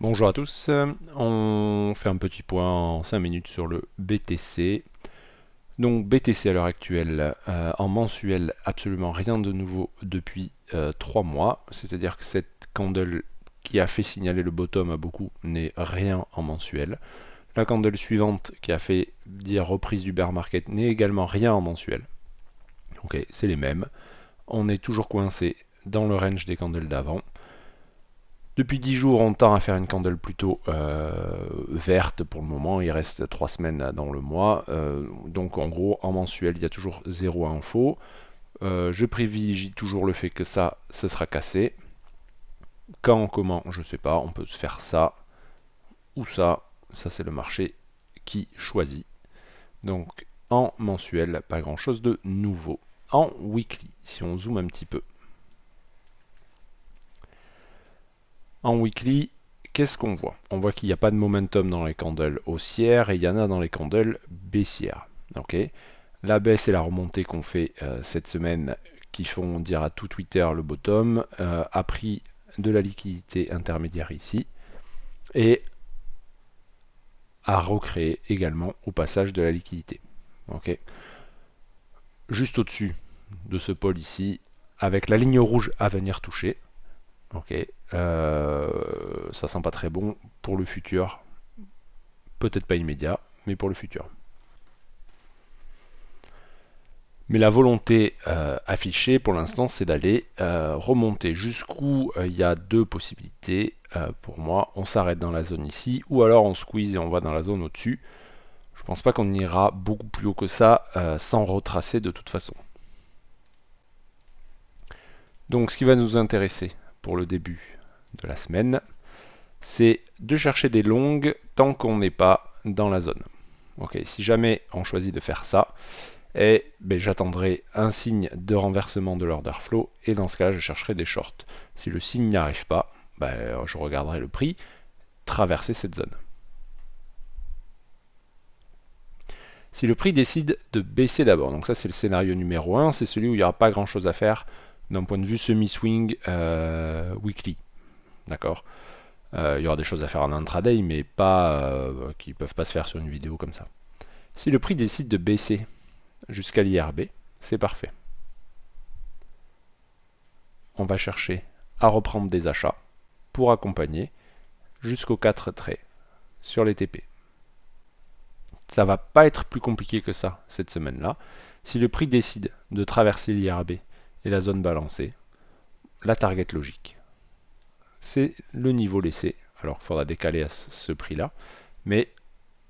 Bonjour à tous, on fait un petit point en 5 minutes sur le BTC. Donc BTC à l'heure actuelle, euh, en mensuel, absolument rien de nouveau depuis 3 euh, mois. C'est-à-dire que cette candle qui a fait signaler le bottom à beaucoup n'est rien en mensuel. La candle suivante qui a fait dire reprise du bear market n'est également rien en mensuel. Ok, c'est les mêmes. On est toujours coincé dans le range des candles d'avant. Depuis 10 jours, on tend à faire une candle plutôt euh, verte pour le moment. Il reste 3 semaines dans le mois. Euh, donc en gros, en mensuel, il y a toujours 0 info. Euh, je privilégie toujours le fait que ça, ça sera cassé. Quand, comment, je ne sais pas. On peut faire ça ou ça. Ça, c'est le marché qui choisit. Donc en mensuel, pas grand chose de nouveau. En weekly, si on zoome un petit peu. En weekly, qu'est-ce qu'on voit? On voit qu'il n'y a pas de momentum dans les candles haussières et il y en a dans les candles baissières. la baisse et la remontée qu'on fait euh, cette semaine, qui font dire à tout Twitter le bottom, euh, a pris de la liquidité intermédiaire ici et a recréé également au passage de la liquidité. Juste au-dessus de ce pôle ici, avec la ligne rouge à venir toucher, Ok, euh, ça sent pas très bon pour le futur. Peut-être pas immédiat, mais pour le futur. Mais la volonté euh, affichée pour l'instant, c'est d'aller euh, remonter jusqu'où il y a deux possibilités. pour moi, on s'arrête dans la zone ici, ou alors on squeeze et on va dans la zone au-dessus. Je pense pas qu'on ira beaucoup plus haut que ça sans retracer de toute façon. Donc ce qui va nous intéresser, pour le début de la semaine, c'est de chercher des longues tant qu'on n'est pas dans la zone. Ok, si jamais on choisit de faire ça, et eh ben, j'attendrai un signe de renversement de l'order flow et dans ce cas-là je chercherai des shorts. Si le signe n'y arrive pas, ben, je regarderai le prix traverser cette zone. Si le prix décide de baisser d'abord, donc ça c'est le scénario numéro 1, c'est celui où il n'y aura pas grand chose à faire d'un point de vue semi-swing euh, weekly. D'accord? Euh, Il y aura des choses à faire en intraday, mais pas euh, qui ne peuvent pas se faire sur une vidéo comme ça. Si le prix décide de baisser jusqu'à l'IRB, c'est parfait. On va chercher à reprendre des achats pour accompagner jusqu'aux 4 traits sur les TP. Ça va pas être plus compliqué que ça cette semaine-là. Si le prix décide de traverser l'IRB et la zone balancée, la target logique. C'est le niveau laissé. Alors il faudra décaler à ce prix-là, mais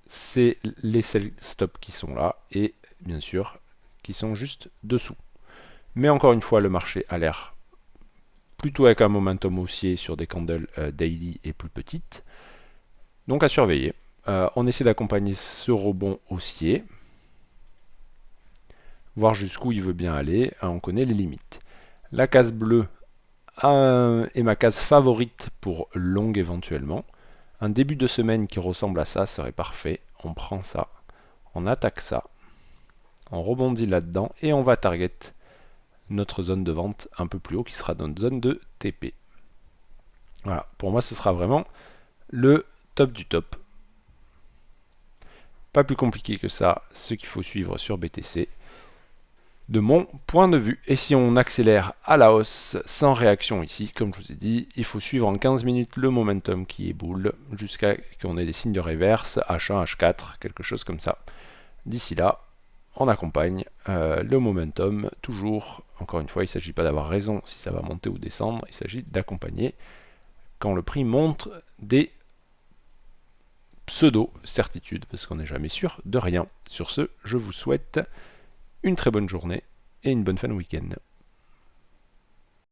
c'est les sell stop qui sont là et bien sûr qui sont juste dessous. Mais encore une fois, le marché a l'air plutôt avec un momentum haussier sur des candles euh, daily et plus petites. Donc à surveiller. Euh, on essaie d'accompagner ce rebond haussier voir jusqu'où il veut bien aller. Hein, on connaît les limites. La case bleue est ma case favorite pour longue éventuellement. Un début de semaine qui ressemble à ça serait parfait. On prend ça, on attaque ça, on rebondit là-dedans et on va target notre zone de vente un peu plus haut qui sera notre zone de TP. Voilà, pour moi ce sera vraiment le top du top. Pas plus compliqué que ça, ce qu'il faut suivre sur BTC de mon point de vue. Et si on accélère à la hausse sans réaction ici, comme je vous ai dit, il faut suivre en 15 minutes le momentum qui est boule jusqu'à qu'on ait des signes de réverse, H1, H4, quelque chose comme ça. D'ici là, on accompagne euh, le momentum toujours. Encore une fois, il ne s'agit pas d'avoir raison si ça va monter ou descendre, il s'agit d'accompagner quand le prix montre des pseudo-certitudes, parce qu'on n'est jamais sûr de rien. Sur ce, je vous souhaite une très bonne journée et une bonne fin de week-end.